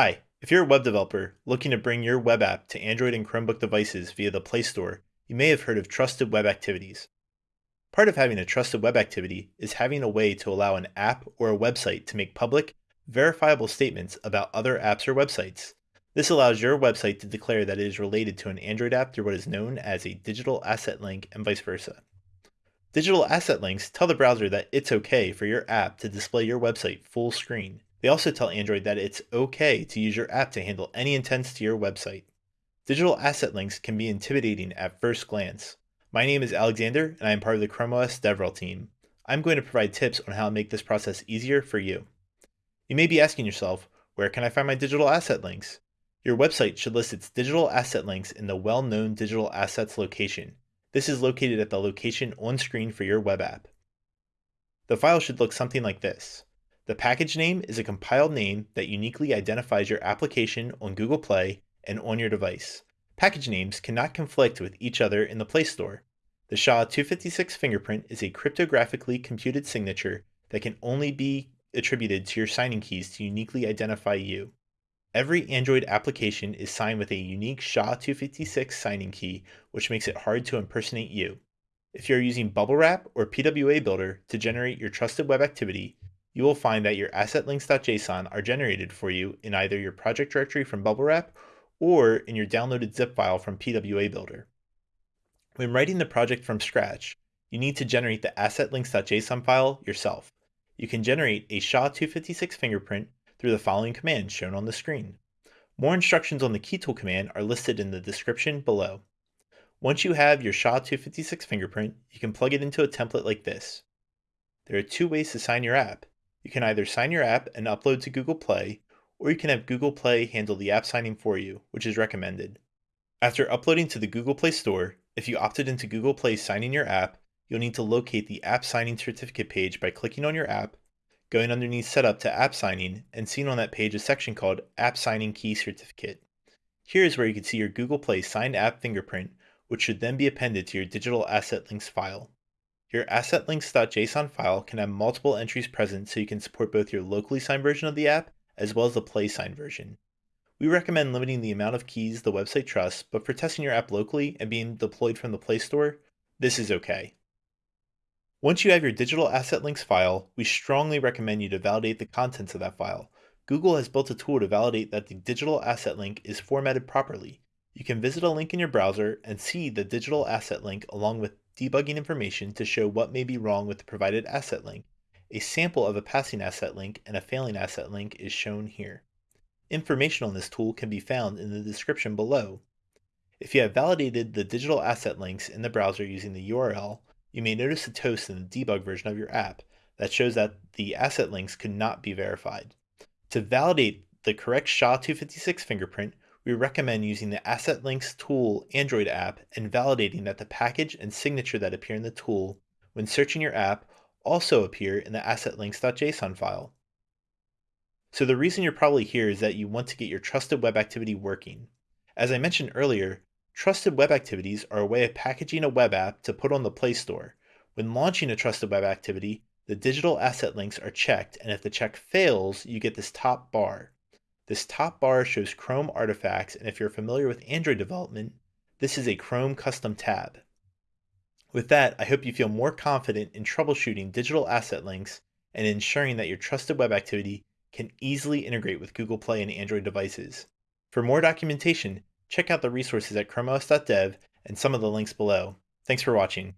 Hi, if you're a web developer looking to bring your web app to Android and Chromebook devices via the Play Store, you may have heard of Trusted Web Activities. Part of having a trusted web activity is having a way to allow an app or a website to make public, verifiable statements about other apps or websites. This allows your website to declare that it is related to an Android app through what is known as a digital asset link and vice versa. Digital asset links tell the browser that it's okay for your app to display your website full screen they also tell Android that it's okay to use your app to handle any intents to your website. Digital asset links can be intimidating at first glance. My name is Alexander, and I am part of the Chrome OS DevRel team. I'm going to provide tips on how to make this process easier for you. You may be asking yourself, where can I find my digital asset links? Your website should list its digital asset links in the well-known digital assets location. This is located at the location on screen for your web app. The file should look something like this. The package name is a compiled name that uniquely identifies your application on Google Play and on your device. Package names cannot conflict with each other in the Play Store. The SHA-256 fingerprint is a cryptographically computed signature that can only be attributed to your signing keys to uniquely identify you. Every Android application is signed with a unique SHA-256 signing key, which makes it hard to impersonate you. If you're using Bubble Wrap or PWA Builder to generate your trusted web activity, you will find that your assetlinks.json are generated for you in either your project directory from BubbleWrap or in your downloaded zip file from PWA Builder. When writing the project from scratch, you need to generate the assetlinks.json file yourself. You can generate a SHA-256 fingerprint through the following command shown on the screen. More instructions on the keytool command are listed in the description below. Once you have your SHA-256 fingerprint, you can plug it into a template like this. There are two ways to sign your app. You can either sign your app and upload to Google Play, or you can have Google Play handle the app signing for you, which is recommended. After uploading to the Google Play Store, if you opted into Google Play signing your app, you'll need to locate the App Signing Certificate page by clicking on your app, going underneath Setup to App Signing, and seeing on that page a section called App Signing Key Certificate. Here is where you can see your Google Play signed app fingerprint, which should then be appended to your digital asset links file. Your assetlinks.json file can have multiple entries present so you can support both your locally signed version of the app as well as the play signed version. We recommend limiting the amount of keys the website trusts, but for testing your app locally and being deployed from the Play Store, this is okay. Once you have your digital asset links file, we strongly recommend you to validate the contents of that file. Google has built a tool to validate that the digital asset link is formatted properly. You can visit a link in your browser and see the digital asset link along with debugging information to show what may be wrong with the provided asset link. A sample of a passing asset link and a failing asset link is shown here. Information on this tool can be found in the description below. If you have validated the digital asset links in the browser using the URL, you may notice a toast in the debug version of your app that shows that the asset links could not be verified. To validate the correct SHA-256 fingerprint, we recommend using the Asset Links tool Android app and validating that the package and signature that appear in the tool when searching your app also appear in the assetlinks.json file. So the reason you're probably here is that you want to get your trusted web activity working. As I mentioned earlier, trusted web activities are a way of packaging a web app to put on the Play Store. When launching a trusted web activity, the digital asset links are checked, and if the check fails, you get this top bar. This top bar shows Chrome artifacts, and if you're familiar with Android development, this is a Chrome custom tab. With that, I hope you feel more confident in troubleshooting digital asset links and ensuring that your trusted web activity can easily integrate with Google Play and Android devices. For more documentation, check out the resources at chromeos.dev and some of the links below. Thanks for watching.